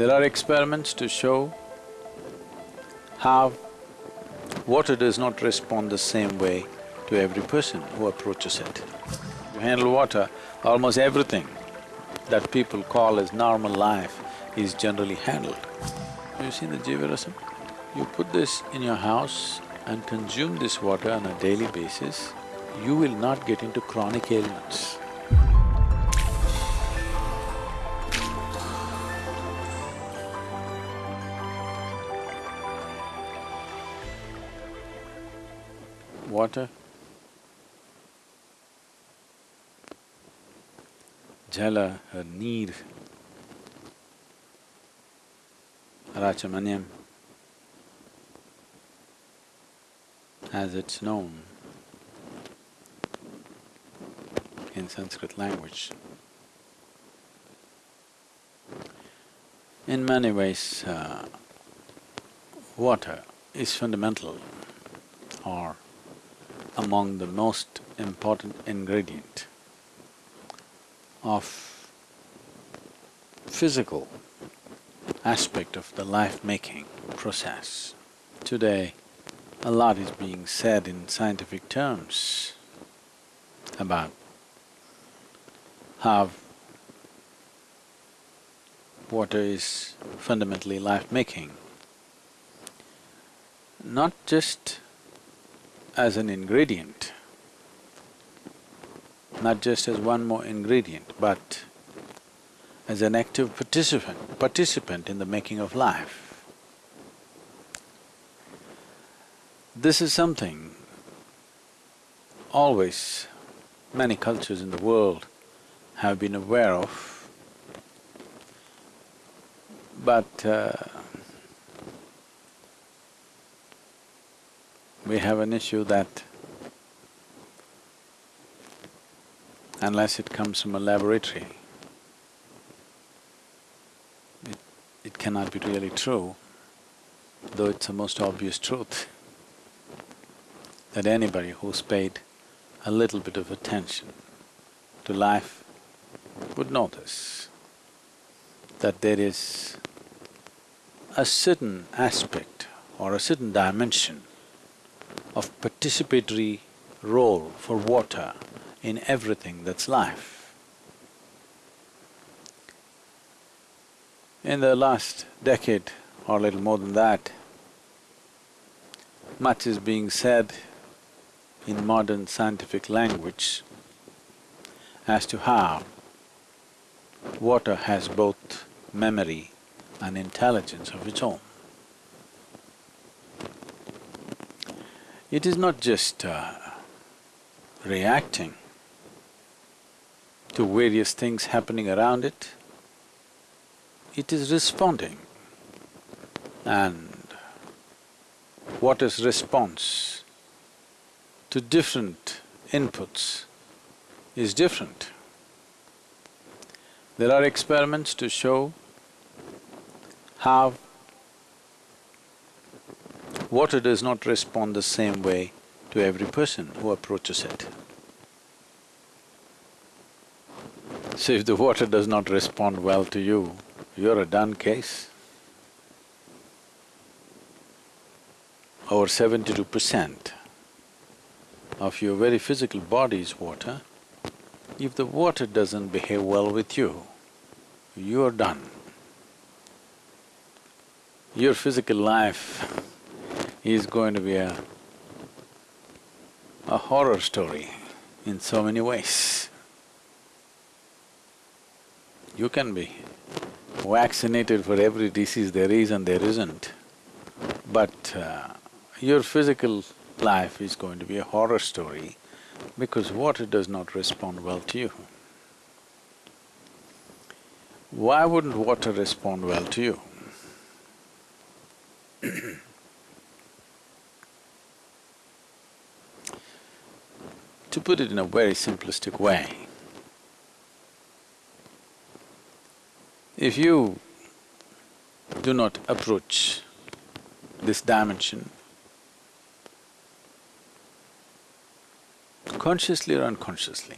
There are experiments to show how water does not respond the same way to every person who approaches it. You handle water, almost everything that people call as normal life is generally handled. Have you seen the Jivarasam? You put this in your house and consume this water on a daily basis, you will not get into chronic ailments. Jala, her need, Rachamanyam, as it's known in Sanskrit language. In many ways, uh, water is fundamental or among the most important ingredient of physical aspect of the life-making process. Today, a lot is being said in scientific terms about how water is fundamentally life-making. Not just as an ingredient, not just as one more ingredient, but as an active participant, participant in the making of life. This is something always many cultures in the world have been aware of, but uh, we have an issue that unless it comes from a laboratory. It, it cannot be really true, though it's the most obvious truth that anybody who's paid a little bit of attention to life would notice that there is a certain aspect or a certain dimension of participatory role for water in everything that's life. In the last decade or a little more than that, much is being said in modern scientific language as to how water has both memory and intelligence of its own. It is not just uh, reacting to various things happening around it, it is responding. And water's response to different inputs is different. There are experiments to show how water does not respond the same way to every person who approaches it. So if the water does not respond well to you, you're a done case. Over seventy-two percent of your very physical body is water. If the water doesn't behave well with you, you're done. Your physical life is going to be a, a horror story in so many ways. You can be vaccinated for every disease there is and there isn't, but uh, your physical life is going to be a horror story because water does not respond well to you. Why wouldn't water respond well to you? to put it in a very simplistic way, If you do not approach this dimension consciously or unconsciously,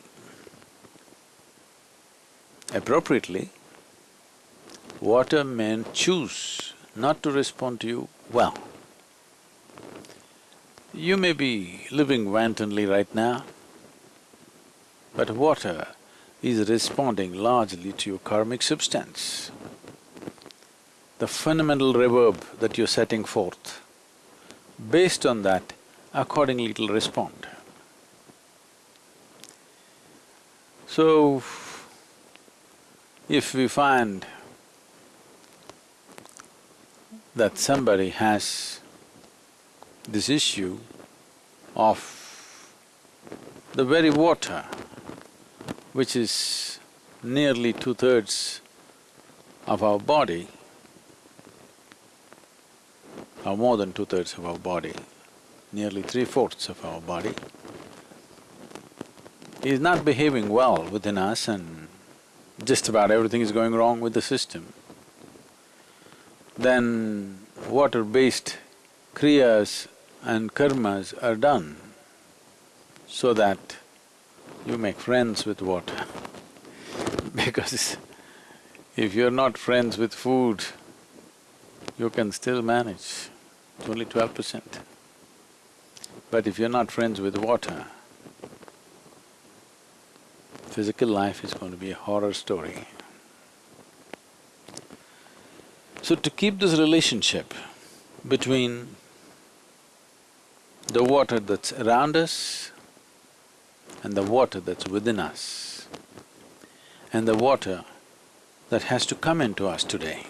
appropriately, water may choose not to respond to you well. You may be living wantonly right now, but water is responding largely to your karmic substance. The fundamental reverb that you're setting forth, based on that, accordingly it'll respond. So, if we find that somebody has this issue of the very water which is nearly two-thirds of our body, or more than two-thirds of our body, nearly three-fourths of our body, is not behaving well within us and just about everything is going wrong with the system, then water-based kriyas and karmas are done so that you make friends with water because if you're not friends with food, you can still manage, it's only twelve percent. But if you're not friends with water, physical life is going to be a horror story. So to keep this relationship between the water that's around us and the water that's within us and the water that has to come into us today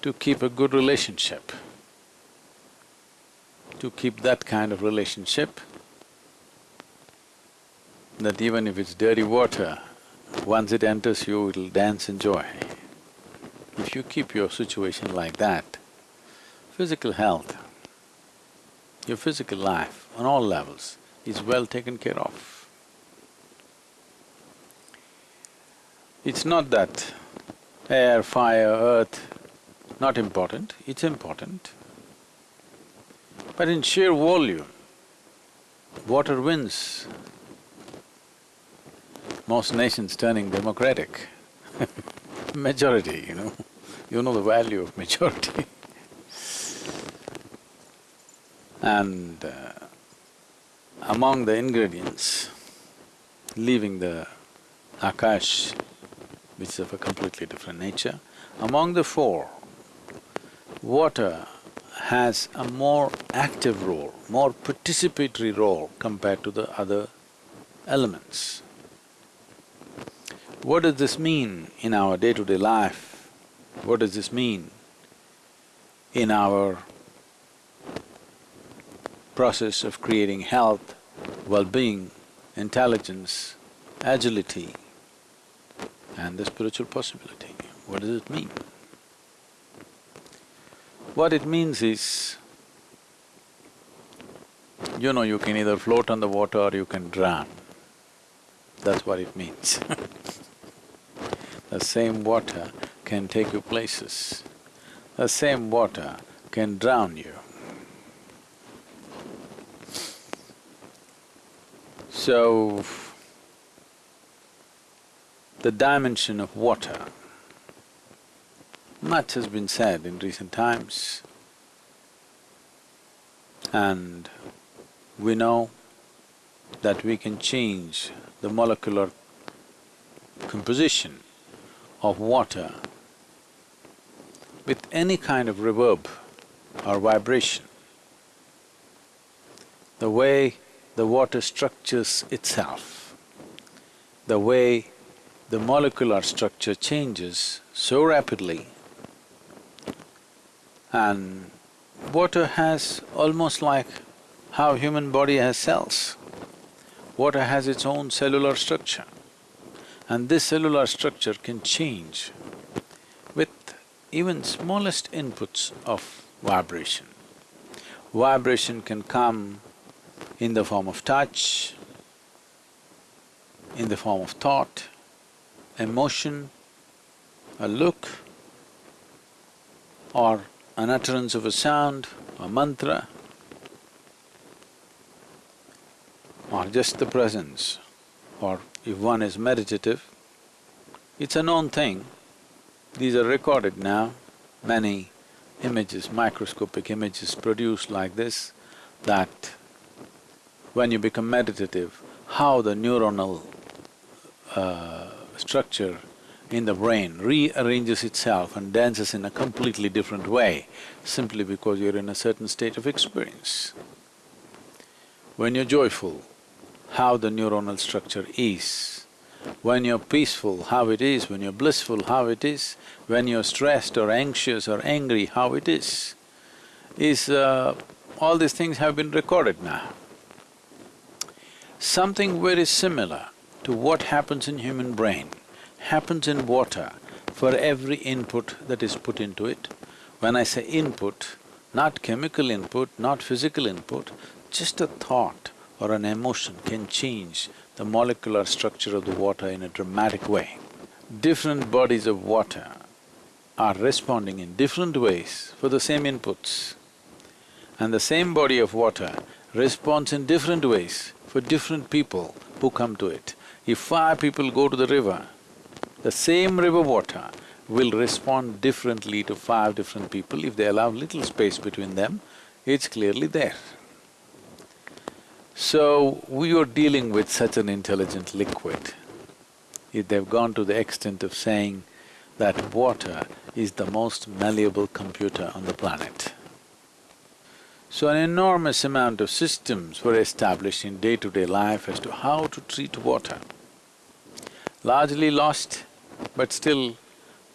to keep a good relationship, to keep that kind of relationship that even if it's dirty water, once it enters you, it'll dance in joy. If you keep your situation like that, physical health, your physical life on all levels is well taken care of. It's not that air, fire, earth, not important, it's important. But in sheer volume, water wins. Most nations turning democratic majority, you know, you know the value of majority And uh, among the ingredients, leaving the akash, which is of a completely different nature, among the four, water has a more active role, more participatory role compared to the other elements. What does this mean in our day-to-day -day life? What does this mean in our process of creating health, well-being, intelligence, agility, and the spiritual possibility. What does it mean? What it means is, you know, you can either float on the water or you can drown. That's what it means The same water can take you places. The same water can drown you. So, the dimension of water, much has been said in recent times and we know that we can change the molecular composition of water with any kind of reverb or vibration. The way the water structures itself, the way the molecular structure changes so rapidly and water has almost like how human body has cells. Water has its own cellular structure and this cellular structure can change with even smallest inputs of vibration. Vibration can come in the form of touch, in the form of thought, emotion, a look, or an utterance of a sound, a mantra, or just the presence, or if one is meditative, It's a known thing. These are recorded now, many images, microscopic images produced like this, that when you become meditative, how the neuronal uh, structure in the brain rearranges itself and dances in a completely different way simply because you're in a certain state of experience. When you're joyful, how the neuronal structure is. When you're peaceful, how it is. When you're blissful, how it is. When you're stressed or anxious or angry, how it is. Is… Uh, all these things have been recorded now. Something very similar to what happens in human brain happens in water for every input that is put into it. When I say input, not chemical input, not physical input, just a thought or an emotion can change the molecular structure of the water in a dramatic way. Different bodies of water are responding in different ways for the same inputs. And the same body of water responds in different ways for different people who come to it. If five people go to the river, the same river water will respond differently to five different people. If they allow little space between them, it's clearly there. So, we are dealing with such an intelligent liquid. If they've gone to the extent of saying that water is the most malleable computer on the planet. So an enormous amount of systems were established in day-to-day -day life as to how to treat water largely lost, but still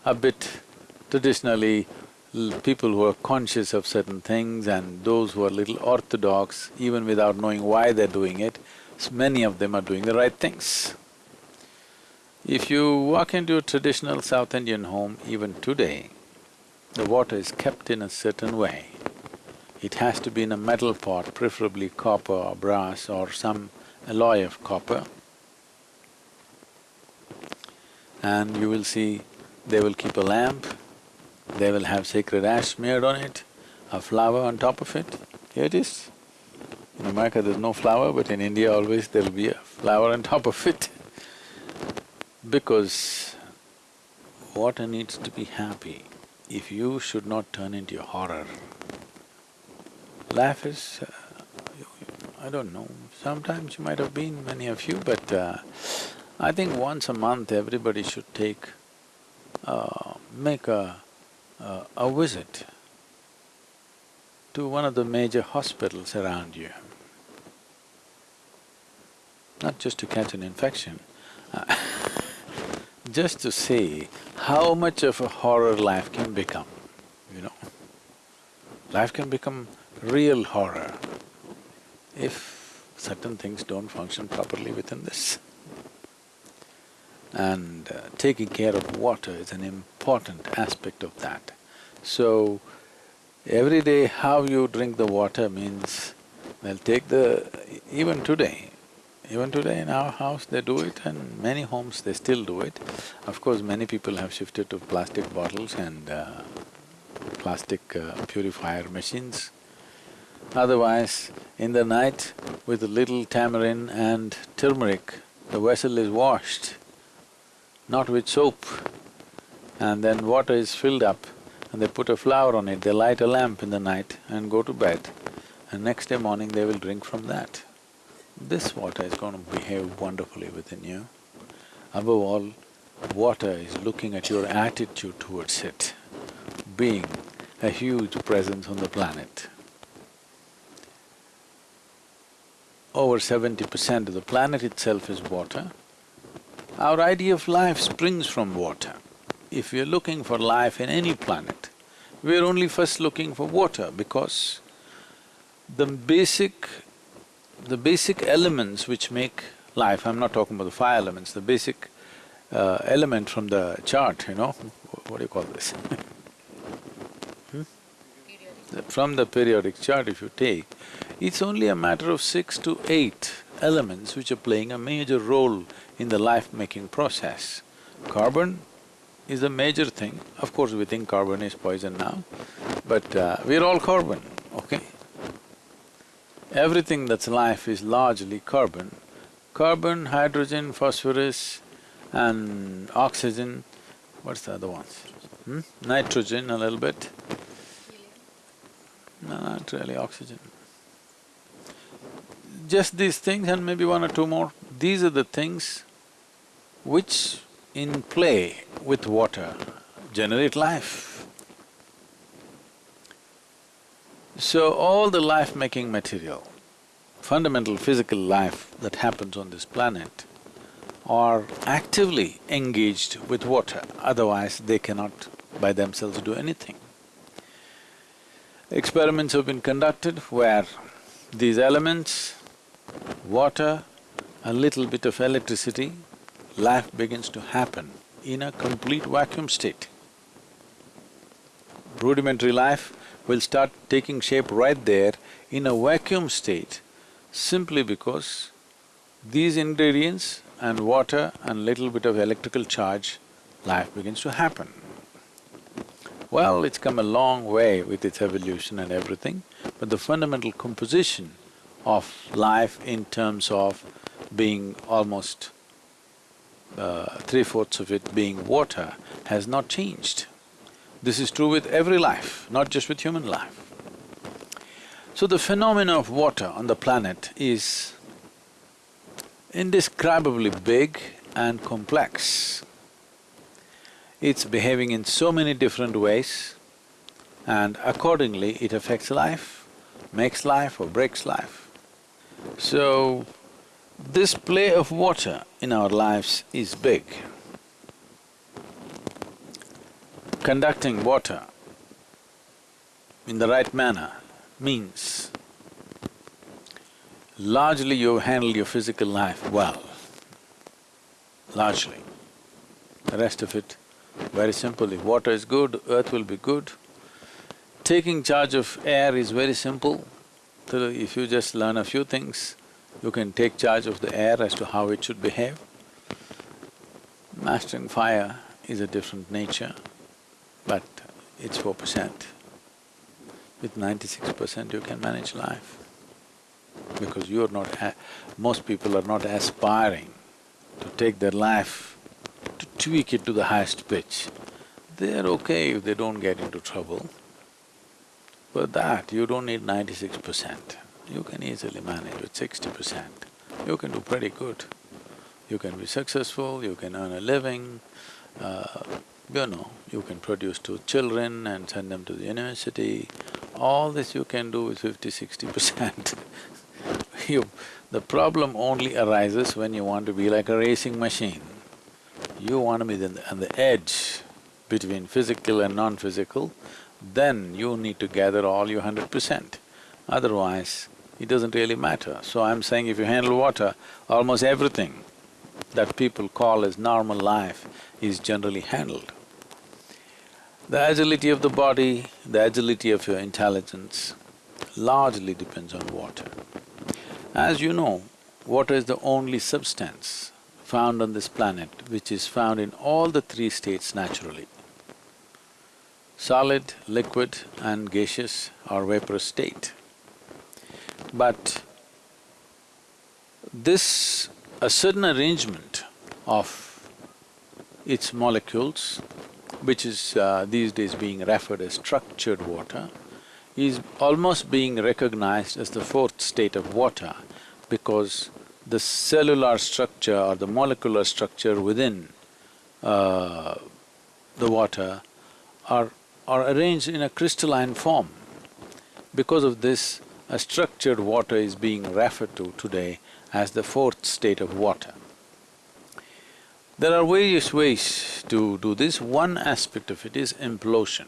a bit traditionally people who are conscious of certain things and those who are little orthodox, even without knowing why they're doing it, many of them are doing the right things. If you walk into a traditional South Indian home, even today, the water is kept in a certain way. It has to be in a metal pot, preferably copper or brass or some alloy of copper and you will see they will keep a lamp, they will have sacred ash smeared on it, a flower on top of it. Here it is. In America there's no flower, but in India always there'll be a flower on top of it because water needs to be happy. If you should not turn into a horror, life is… Uh, I don't know, sometimes you might have been, many of you, but uh, I think once a month everybody should take… Uh, make a, uh, a visit to one of the major hospitals around you. Not just to catch an infection, uh, just to see how much of a horror life can become, you know. Life can become real horror if certain things don't function properly within this and uh, taking care of water is an important aspect of that. So, every day how you drink the water means, they'll take the… even today, even today in our house they do it and many homes they still do it. Of course, many people have shifted to plastic bottles and uh, plastic uh, purifier machines. Otherwise, in the night, with a little tamarind and turmeric, the vessel is washed not with soap. And then water is filled up and they put a flower on it, they light a lamp in the night and go to bed. And next day morning they will drink from that. This water is going to behave wonderfully within you. Above all, water is looking at your attitude towards it, being a huge presence on the planet. Over seventy percent of the planet itself is water, our idea of life springs from water. If we are looking for life in any planet, we are only first looking for water because the basic… the basic elements which make life, I'm not talking about the five elements, the basic uh, element from the chart, you know, what do you call this hmm? From the periodic chart if you take, it's only a matter of six to eight elements which are playing a major role in the life-making process. Carbon is a major thing. Of course, we think carbon is poison now, but uh, we're all carbon, okay? Everything that's life is largely carbon. Carbon, hydrogen, phosphorus and oxygen, what's the other ones? Hmm? Nitrogen a little bit. No, not really oxygen. Just these things and maybe one or two more, these are the things which in play with water generate life. So all the life-making material, fundamental physical life that happens on this planet are actively engaged with water, otherwise they cannot by themselves do anything. Experiments have been conducted where these elements, water, a little bit of electricity, life begins to happen in a complete vacuum state. Rudimentary life will start taking shape right there in a vacuum state simply because these ingredients and water and little bit of electrical charge, life begins to happen. Well, it's come a long way with its evolution and everything, but the fundamental composition of life in terms of being almost uh, three-fourths of it being water has not changed. This is true with every life, not just with human life. So the phenomena of water on the planet is indescribably big and complex. It's behaving in so many different ways and accordingly it affects life, makes life or breaks life. So, this play of water in our lives is big. Conducting water in the right manner means largely you handle your physical life well, largely. The rest of it, very simple, if water is good, earth will be good. Taking charge of air is very simple, so if you just learn a few things, you can take charge of the air as to how it should behave. Mastering fire is a different nature, but it's four percent. With ninety-six percent you can manage life because you're not… most people are not aspiring to take their life, to tweak it to the highest pitch. They're okay if they don't get into trouble. But that, you don't need ninety-six percent. You can easily manage with sixty percent. You can do pretty good. You can be successful, you can earn a living, uh, you know, you can produce two children and send them to the university. All this you can do with fifty, sixty percent. You… the problem only arises when you want to be like a racing machine. You want to be on the edge between physical and non-physical, then you need to gather all your hundred percent. Otherwise, it doesn't really matter. So I'm saying if you handle water, almost everything that people call as normal life is generally handled. The agility of the body, the agility of your intelligence largely depends on water. As you know, water is the only substance found on this planet which is found in all the three states naturally. Solid, liquid and gaseous or vaporous state. But this… a certain arrangement of its molecules, which is uh, these days being referred as structured water, is almost being recognized as the fourth state of water because the cellular structure or the molecular structure within uh, the water are, are arranged in a crystalline form. Because of this, a structured water is being referred to today as the fourth state of water. There are various ways to do this. One aspect of it is implosion.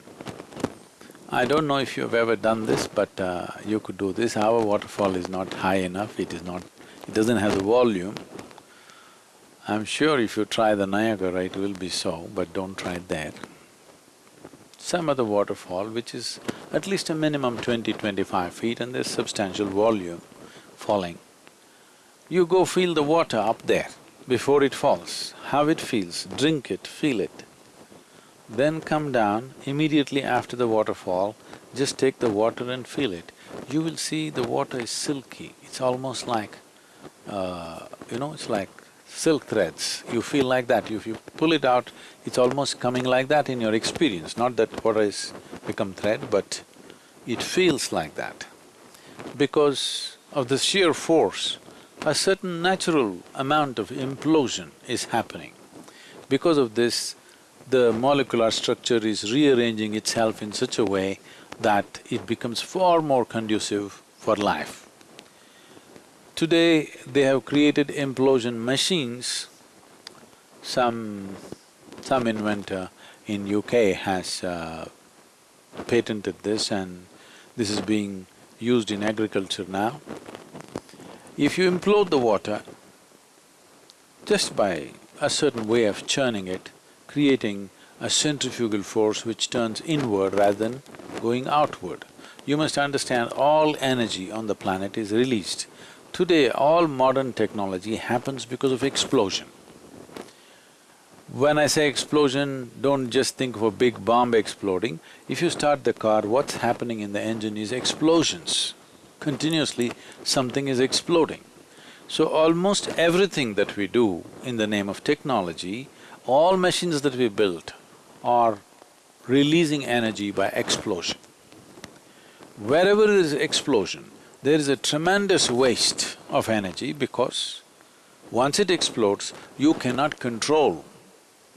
I don't know if you've ever done this, but uh, you could do this. Our waterfall is not high enough, it is not… it doesn't have the volume. I'm sure if you try the Niagara, it will be so, but don't try it there. Some other waterfall which is at least a minimum 20-25 feet and there's substantial volume falling. You go feel the water up there before it falls, how it feels, drink it, feel it then come down immediately after the waterfall, just take the water and feel it. You will see the water is silky, it's almost like, uh, you know, it's like silk threads, you feel like that. If you pull it out, it's almost coming like that in your experience, not that water has become thread, but it feels like that. Because of the sheer force, a certain natural amount of implosion is happening. Because of this, the molecular structure is rearranging itself in such a way that it becomes far more conducive for life. Today, they have created implosion machines. Some… some inventor in UK has uh, patented this and this is being used in agriculture now. If you implode the water, just by a certain way of churning it, creating a centrifugal force which turns inward rather than going outward. You must understand all energy on the planet is released. Today, all modern technology happens because of explosion. When I say explosion, don't just think of a big bomb exploding. If you start the car, what's happening in the engine is explosions. Continuously, something is exploding. So almost everything that we do in the name of technology, all machines that we built are releasing energy by explosion. Wherever there is explosion, there is a tremendous waste of energy because once it explodes, you cannot control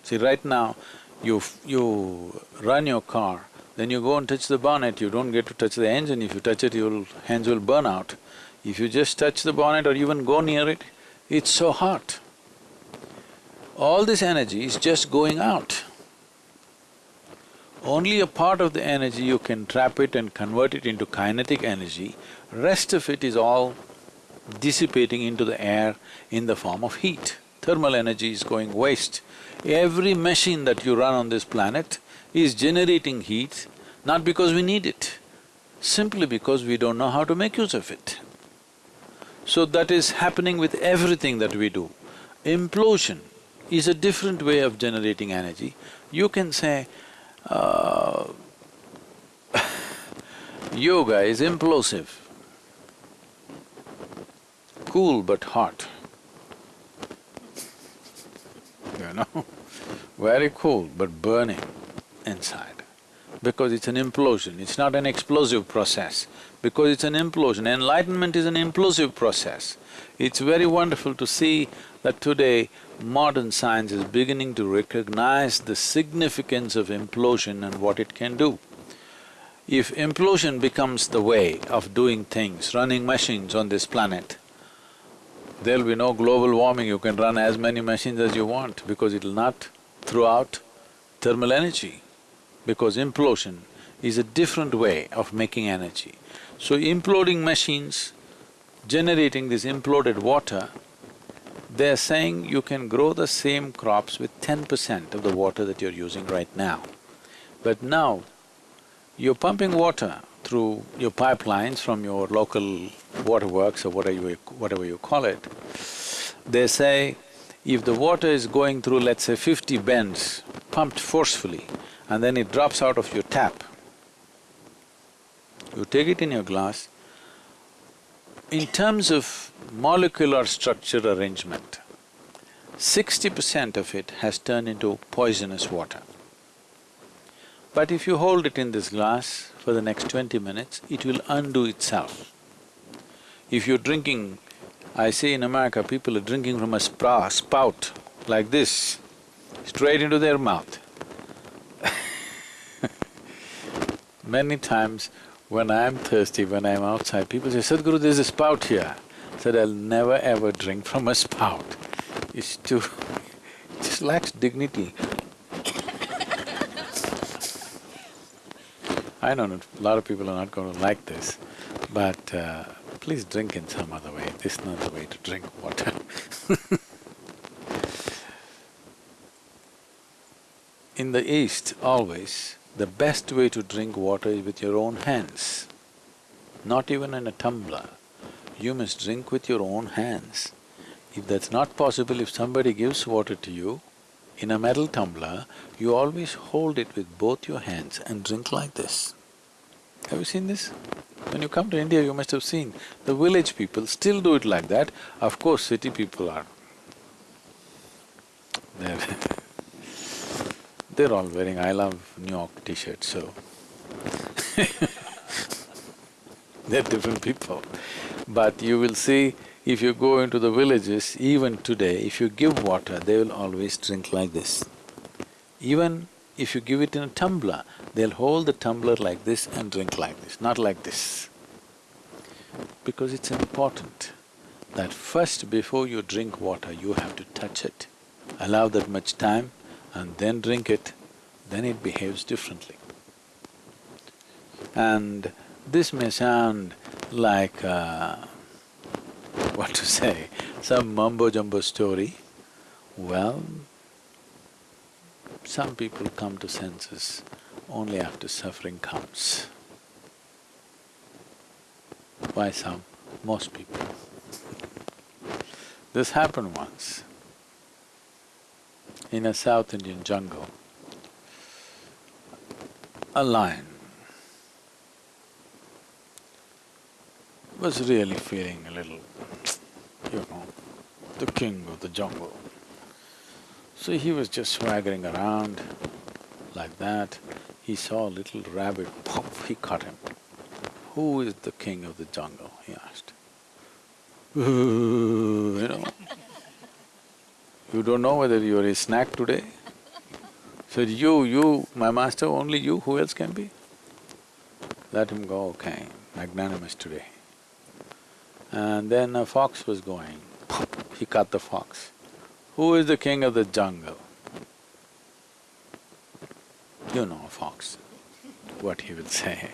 See, right now, you… you run your car, then you go and touch the bonnet, you don't get to touch the engine, if you touch it, your hands will burn out. If you just touch the bonnet or even go near it, it's so hot. All this energy is just going out. Only a part of the energy you can trap it and convert it into kinetic energy, rest of it is all dissipating into the air in the form of heat. Thermal energy is going waste. Every machine that you run on this planet is generating heat, not because we need it, simply because we don't know how to make use of it. So that is happening with everything that we do. Implosion is a different way of generating energy. You can say, uh, yoga is implosive, cool but hot you know, very cool but burning inside. Because it's an implosion, it's not an explosive process. Because it's an implosion, enlightenment is an implosive process. It's very wonderful to see that today modern science is beginning to recognize the significance of implosion and what it can do. If implosion becomes the way of doing things, running machines on this planet, there'll be no global warming, you can run as many machines as you want because it'll not throw out thermal energy, because implosion is a different way of making energy. So imploding machines, generating this imploded water, they're saying you can grow the same crops with ten percent of the water that you're using right now. But now, you're pumping water through your pipelines from your local waterworks or whatever you, whatever you call it, they say if the water is going through, let's say, fifty bends, pumped forcefully, and then it drops out of your tap, you take it in your glass, in terms of molecular structure arrangement, sixty percent of it has turned into poisonous water. But if you hold it in this glass for the next twenty minutes, it will undo itself. If you're drinking, I see in America people are drinking from a spout like this, straight into their mouth. Many times when I'm thirsty, when I'm outside, people say, Sadhguru, there's a spout here. I said, I'll never ever drink from a spout. It's too… it just lacks dignity. I know a lot of people are not going to like this, but uh, please drink in some other way, this is not the way to drink water In the East, always, the best way to drink water is with your own hands, not even in a tumbler. You must drink with your own hands. If that's not possible, if somebody gives water to you in a metal tumbler, you always hold it with both your hands and drink like this. Have you seen this? When you come to India, you must have seen, the village people still do it like that. Of course, city people are They're they're all wearing I love New York t-shirts, so they're different people. But you will see, if you go into the villages, even today, if you give water, they will always drink like this. Even if you give it in a tumbler, they'll hold the tumbler like this and drink like this, not like this. Because it's important that first before you drink water, you have to touch it. Allow that much time and then drink it, then it behaves differently. And this may sound like, uh, what to say, some mumbo-jumbo story. Well, some people come to senses only after suffering comes. Why some? Most people. This happened once in a South Indian jungle. A lion was really feeling a little, you know, the king of the jungle. So he was just swaggering around like that. He saw a little rabbit, pop, he caught him. Who is the king of the jungle? he asked. you know. You don't know whether you're a snack today? Said, you, you, my master, only you, who else can be? Let him go, okay, magnanimous today. And then a fox was going, he caught the fox. Who is the king of the jungle? You know a fox, what he will say.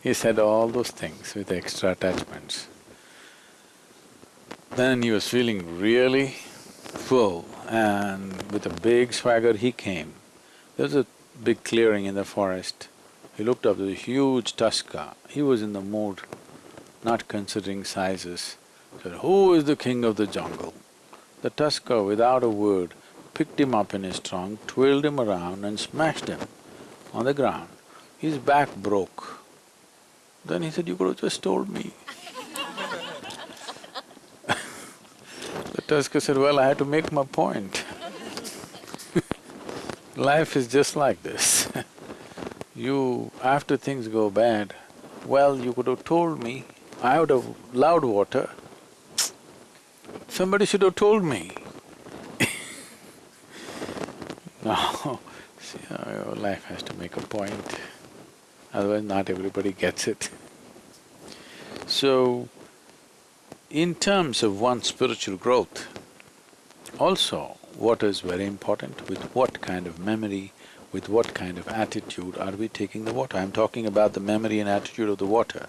He said all those things with extra attachments. Then he was feeling really full and with a big swagger he came. There was a big clearing in the forest. He looked up, there was a huge tusker. He was in the mood, not considering sizes. Said, who is the king of the jungle? The tusker, without a word, picked him up in his trunk, twirled him around and smashed him on the ground. His back broke. Then he said, you could have just told me. the tusker said, well, I had to make my point. Life is just like this. you… after things go bad, well, you could have told me, I would have loved water. Somebody should have told me. no, see, uh, your life has to make a point, otherwise not everybody gets it. So, in terms of one's spiritual growth, also water is very important, with what kind of memory, with what kind of attitude are we taking the water? I'm talking about the memory and attitude of the water.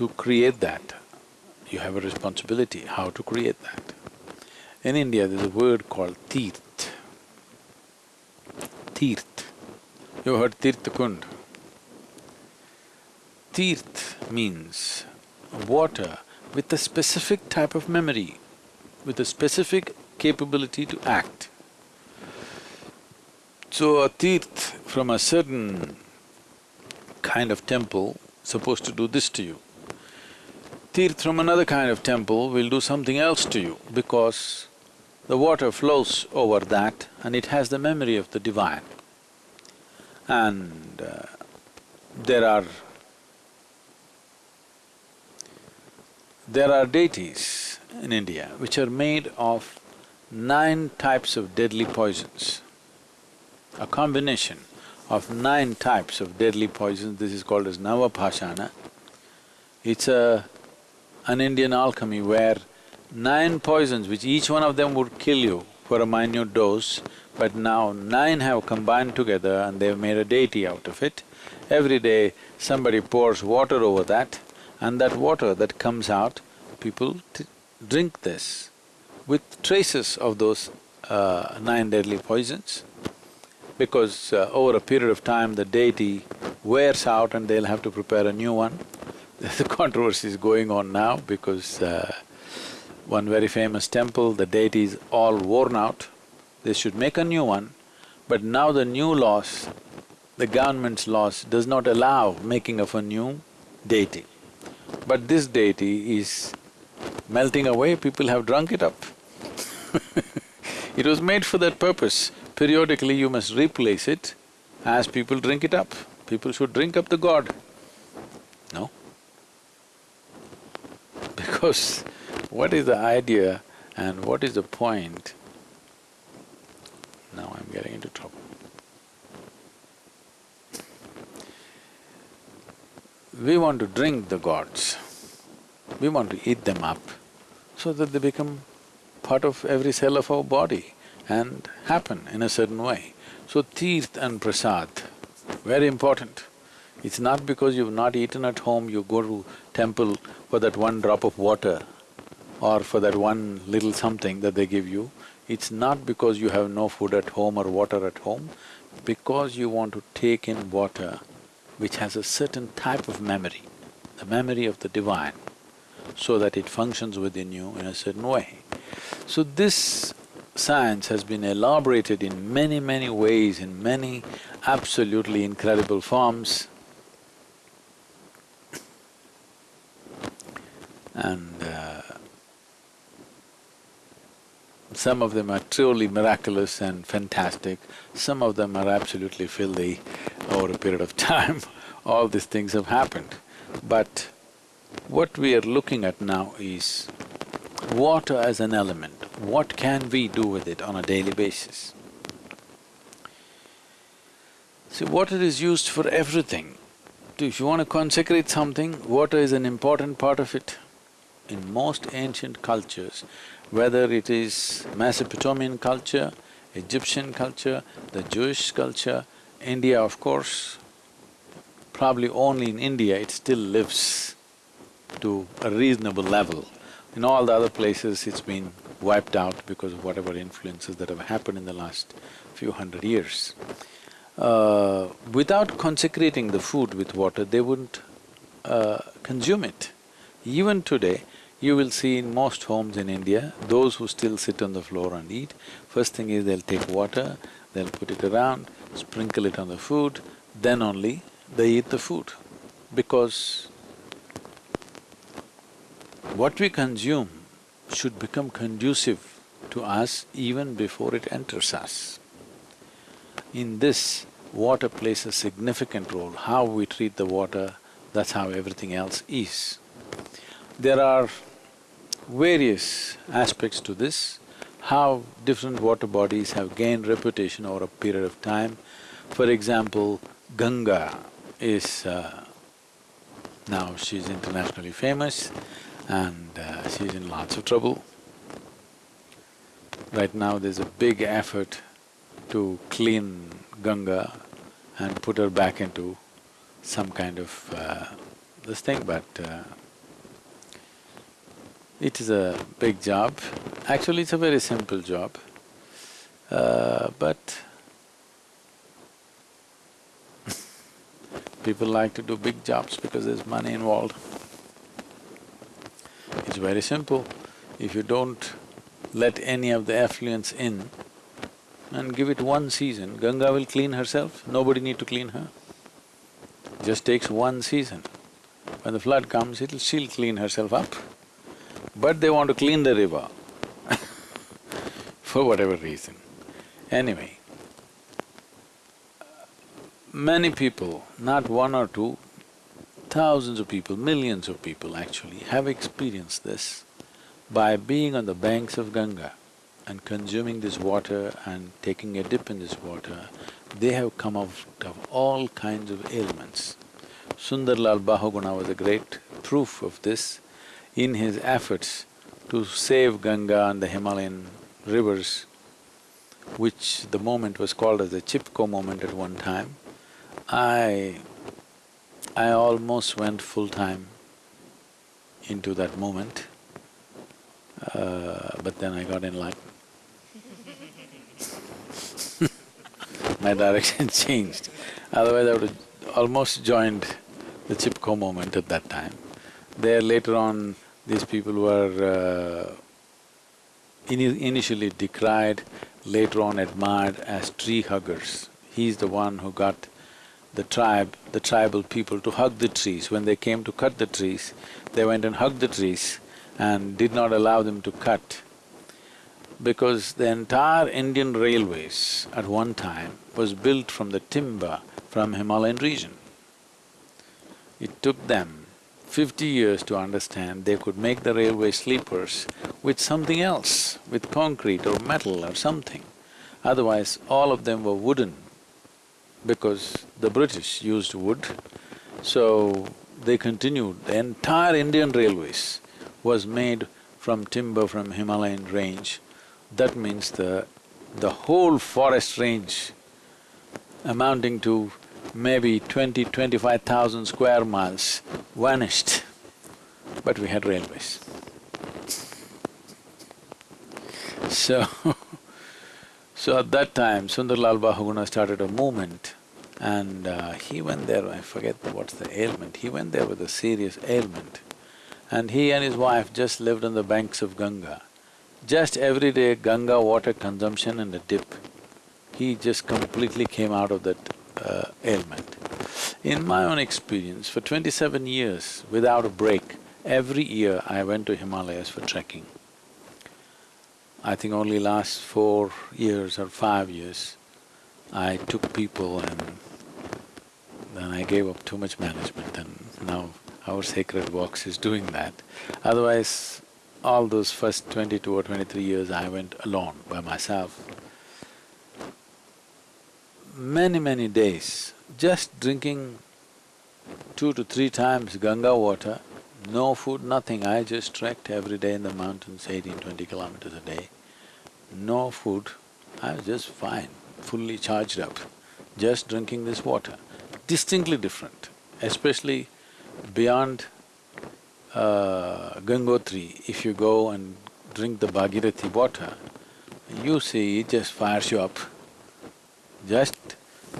To create that, you have a responsibility how to create that. In India, there's a word called teert. Teert. You heard Tirtha Kund? Teert means water with a specific type of memory, with a specific capability to act. So a teert from a certain kind of temple supposed to do this to you teert from another kind of temple will do something else to you because the water flows over that and it has the memory of the divine. And uh, there are… there are deities in India which are made of nine types of deadly poisons. A combination of nine types of deadly poisons, this is called as Navapashana. It's a an Indian alchemy where nine poisons, which each one of them would kill you for a minute dose, but now nine have combined together and they've made a deity out of it. Every day somebody pours water over that and that water that comes out, people drink this with traces of those uh, nine deadly poisons. Because uh, over a period of time the deity wears out and they'll have to prepare a new one. The controversy is going on now because uh, one very famous temple, the deity is all worn out. They should make a new one, but now the new laws, the government's laws does not allow making of a new deity. But this deity is melting away, people have drunk it up It was made for that purpose. Periodically you must replace it as people drink it up. People should drink up the god. No? Because what is the idea and what is the point? Now I'm getting into trouble. We want to drink the gods, we want to eat them up so that they become part of every cell of our body and happen in a certain way. So tirth and prasad, very important. It's not because you've not eaten at home, you go to temple for that one drop of water or for that one little something that they give you. It's not because you have no food at home or water at home, because you want to take in water which has a certain type of memory, the memory of the divine, so that it functions within you in a certain way. So this science has been elaborated in many, many ways, in many absolutely incredible forms. And uh, some of them are truly miraculous and fantastic, some of them are absolutely filthy over a period of time. All these things have happened. But what we are looking at now is water as an element. What can we do with it on a daily basis? See, water is used for everything. If you want to consecrate something, water is an important part of it. In most ancient cultures, whether it is Mesopotamian culture, Egyptian culture, the Jewish culture, India of course, probably only in India it still lives to a reasonable level. In all the other places it's been wiped out because of whatever influences that have happened in the last few hundred years. Uh, without consecrating the food with water, they wouldn't uh, consume it. Even today, you will see in most homes in India, those who still sit on the floor and eat, first thing is they'll take water, they'll put it around, sprinkle it on the food, then only they eat the food. Because what we consume should become conducive to us even before it enters us. In this, water plays a significant role. How we treat the water, that's how everything else is. There are various aspects to this, how different water bodies have gained reputation over a period of time. For example, Ganga is… Uh, now she's internationally famous and uh, she's in lots of trouble. Right now there's a big effort to clean Ganga and put her back into some kind of uh, this thing, but uh, it is a big job. Actually, it's a very simple job, uh, but people like to do big jobs because there's money involved. It's very simple. If you don't let any of the effluents in and give it one season, Ganga will clean herself, nobody need to clean her. Just takes one season. When the flood comes, it'll… she'll clean herself up but they want to clean the river for whatever reason. Anyway, many people, not one or two, thousands of people, millions of people actually have experienced this by being on the banks of Ganga and consuming this water and taking a dip in this water, they have come out of all kinds of ailments. Sundarlal Bahuguna was a great proof of this in his efforts to save Ganga and the Himalayan rivers, which the moment was called as the Chipko moment at one time, I… I almost went full-time into that moment, uh, but then I got enlightened. My direction changed, otherwise I would have almost joined the Chipko moment at that time. There later on, these people were uh, in initially decried, later on admired as tree huggers. He's the one who got the tribe, the tribal people to hug the trees. When they came to cut the trees, they went and hugged the trees and did not allow them to cut. because the entire Indian railways at one time was built from the timber from Himalayan region. It took them fifty years to understand they could make the railway sleepers with something else, with concrete or metal or something. Otherwise, all of them were wooden because the British used wood. So, they continued, the entire Indian railways was made from timber from Himalayan range. That means the… the whole forest range amounting to maybe twenty, twenty-five thousand square miles vanished, but we had railways. So, so at that time, Sundarlal Bahuguna started a movement and uh, he went there, I forget what's the ailment, he went there with a serious ailment. And he and his wife just lived on the banks of Ganga. Just every day Ganga water consumption and a dip, he just completely came out of that uh, ailment. In my own experience, for twenty-seven years, without a break, every year I went to Himalayas for trekking. I think only last four years or five years, I took people and then I gave up too much management and now our Sacred Walks is doing that. Otherwise, all those first twenty-two or twenty-three years I went alone by myself many, many days, just drinking two to three times Ganga water, no food, nothing, I just trekked every day in the mountains, eighteen, twenty kilometers a day. No food, I was just fine, fully charged up, just drinking this water. Distinctly different, especially beyond uh, Gangotri, if you go and drink the Bhagirathi water, you see it just fires you up. Just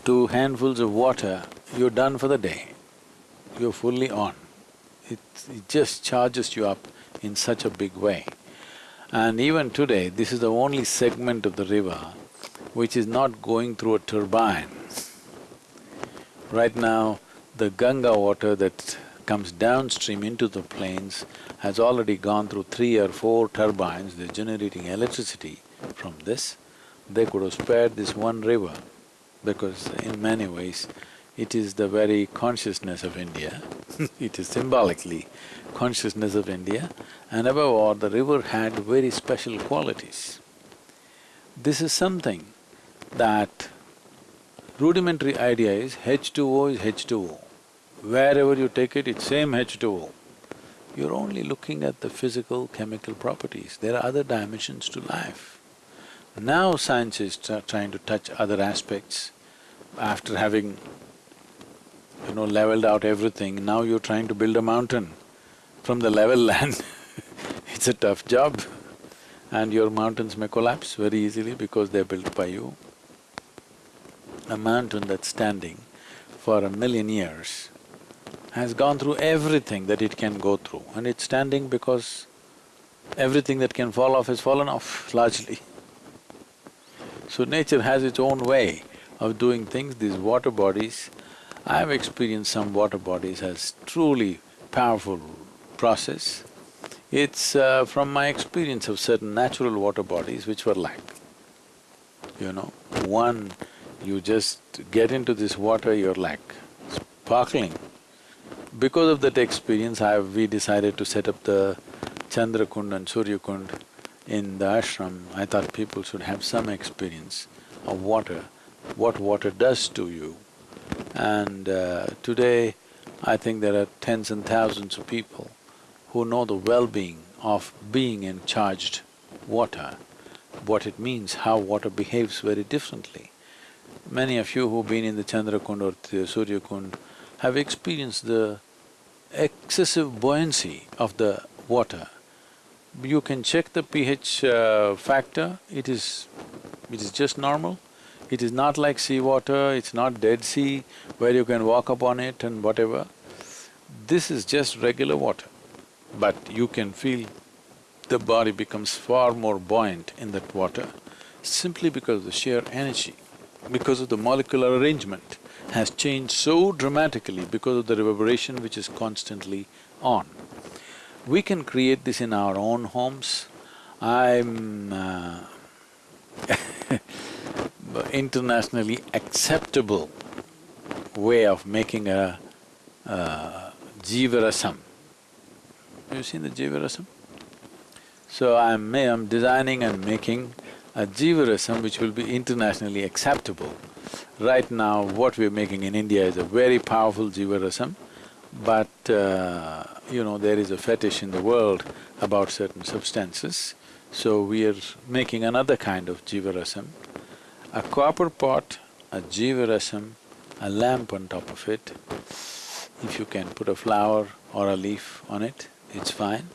two handfuls of water, you're done for the day. You're fully on. It, it just charges you up in such a big way. And even today, this is the only segment of the river which is not going through a turbine. Right now, the Ganga water that comes downstream into the plains has already gone through three or four turbines, they're generating electricity from this. They could have spared this one river because in many ways it is the very consciousness of India it is symbolically consciousness of India and above all the river had very special qualities. This is something that rudimentary idea is H2O is H2O. Wherever you take it, it's same H2O. You're only looking at the physical, chemical properties, there are other dimensions to life. Now science is trying to touch other aspects. After having, you know, leveled out everything, now you're trying to build a mountain from the level land it's a tough job and your mountains may collapse very easily because they're built by you. A mountain that's standing for a million years has gone through everything that it can go through and it's standing because everything that can fall off has fallen off largely. So nature has its own way of doing things, these water bodies, I've experienced some water bodies as truly powerful process. It's uh, from my experience of certain natural water bodies which were like, you know, one, you just get into this water, you're like sparkling. Because of that experience, I we decided to set up the Chandrakund and Suryakund in the ashram, I thought people should have some experience of water, what water does to you. And uh, today, I think there are tens and thousands of people who know the well-being of being in charged water, what it means, how water behaves very differently. Many of you who've been in the Chandrakund or the Suryakund have experienced the excessive buoyancy of the water you can check the pH uh, factor, it is… it is just normal. It is not like seawater, it's not Dead Sea where you can walk upon it and whatever. This is just regular water, but you can feel the body becomes far more buoyant in that water simply because of the sheer energy, because of the molecular arrangement has changed so dramatically because of the reverberation which is constantly on. We can create this in our own homes. I'm uh, internationally acceptable way of making a, a Jivarasam. Have you seen the Jivarasam? So I'm, I'm designing and making a Jivarasam which will be internationally acceptable. Right now, what we're making in India is a very powerful Jivarasam, but uh, you know, there is a fetish in the world about certain substances. So we are making another kind of Jivarasam, a copper pot, a Jivarasam, a lamp on top of it. If you can put a flower or a leaf on it, it's fine.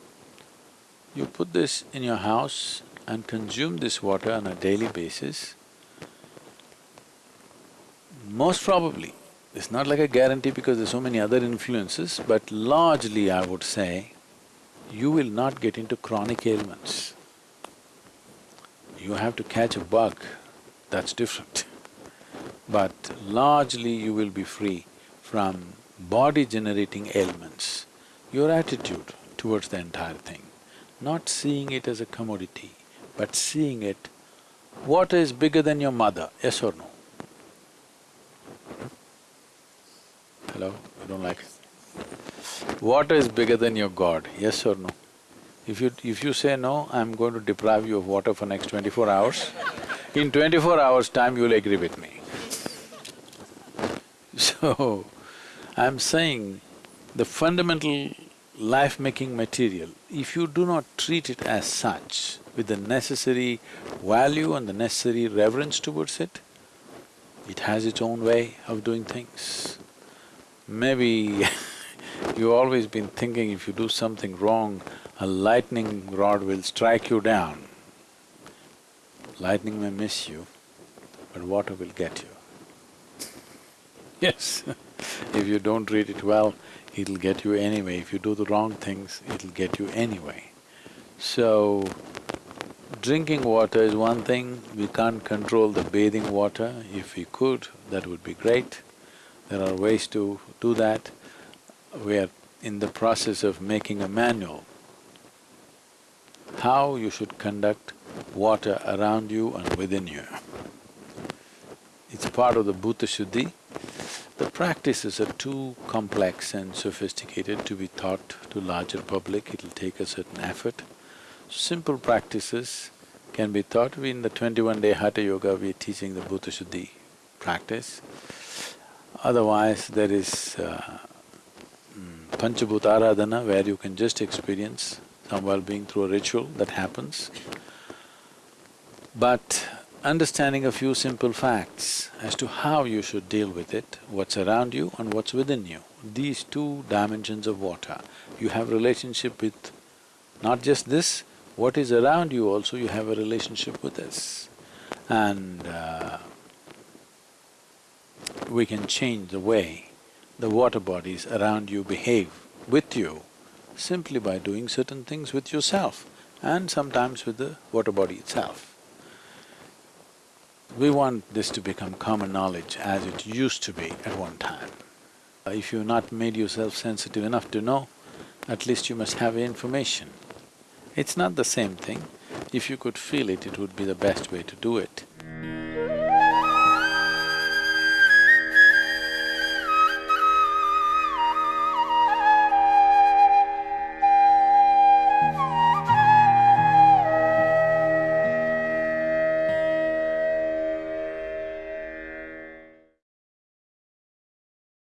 You put this in your house and consume this water on a daily basis, most probably, it's not like a guarantee because there's so many other influences, but largely I would say, you will not get into chronic ailments. You have to catch a bug, that's different. But largely you will be free from body-generating ailments. Your attitude towards the entire thing, not seeing it as a commodity, but seeing it, water is bigger than your mother, yes or no? Hello? You don't like it? Water is bigger than your God, yes or no? If you… if you say no, I'm going to deprive you of water for next twenty-four hours, in twenty-four hours' time you'll agree with me. So, I'm saying the fundamental life-making material, if you do not treat it as such, with the necessary value and the necessary reverence towards it, it has its own way of doing things. Maybe you've always been thinking if you do something wrong, a lightning rod will strike you down. Lightning may miss you, but water will get you. Yes, if you don't treat it well, it'll get you anyway. If you do the wrong things, it'll get you anyway. So, drinking water is one thing, we can't control the bathing water. If we could, that would be great. There are ways to do that. We are in the process of making a manual how you should conduct water around you and within you. It's part of the Bhuta Shuddhi. The practices are too complex and sophisticated to be taught to larger public, it'll take a certain effort. Simple practices can be taught. We in the twenty-one day Hatha Yoga, we're teaching the Bhuta Shuddhi practice. Otherwise, there is uh, mm, Panchabhuta Aradhana where you can just experience some well-being through a ritual that happens. But understanding a few simple facts as to how you should deal with it, what's around you and what's within you. These two dimensions of water, you have relationship with not just this, what is around you also you have a relationship with this. And uh, we can change the way the water bodies around you behave with you simply by doing certain things with yourself and sometimes with the water body itself. We want this to become common knowledge as it used to be at one time. If you've not made yourself sensitive enough to know, at least you must have information. It's not the same thing. If you could feel it, it would be the best way to do it.